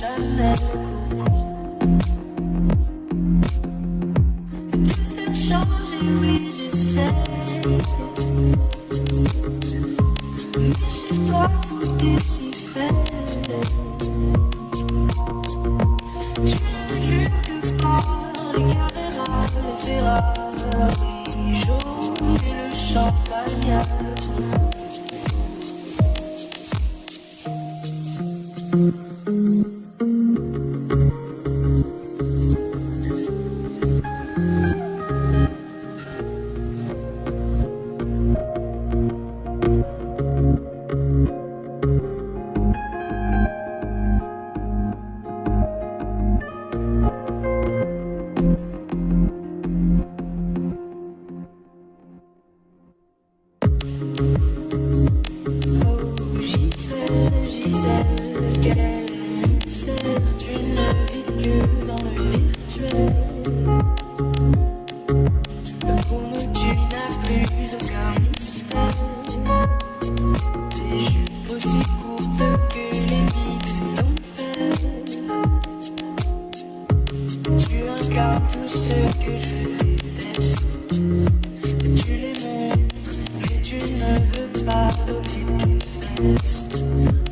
Faire changer, oui, j'essaie. Mais tout si. Tu ne que par les les jaunes et. Gisèle, Gisèle, Tu incarnes tout ce que je déteste. Tu ne veux pas donner tes fesses.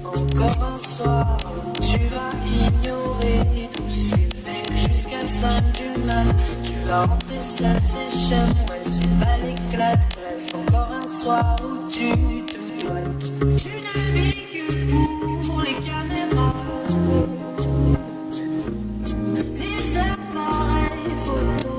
Encore un soir, tu vas ignorer tous ces mecs jusqu'à 5 du mat. Tu vas rentrer seul, c'est chez moi, c'est pas l'éclate. Bref, encore un soir où tu te dois. Tu pour les caméras. Les appareils photo.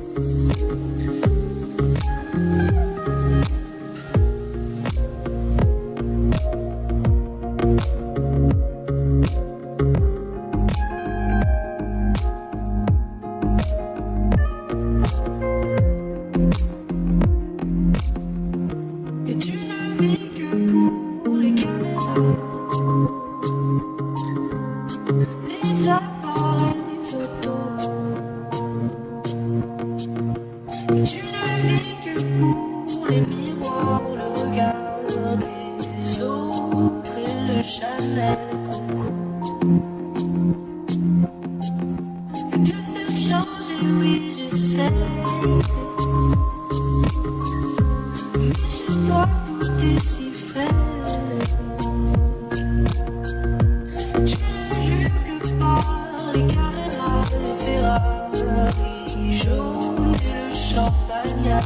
tu ne vis que pour les miroirs, le regard des autres et le Chanel Coco. Et te faire changer, oui, j'essaie. Mais chez toi, tout est si fait. Tu ne jures que par les Carrera, les Ferrari qui joue, the le champagne.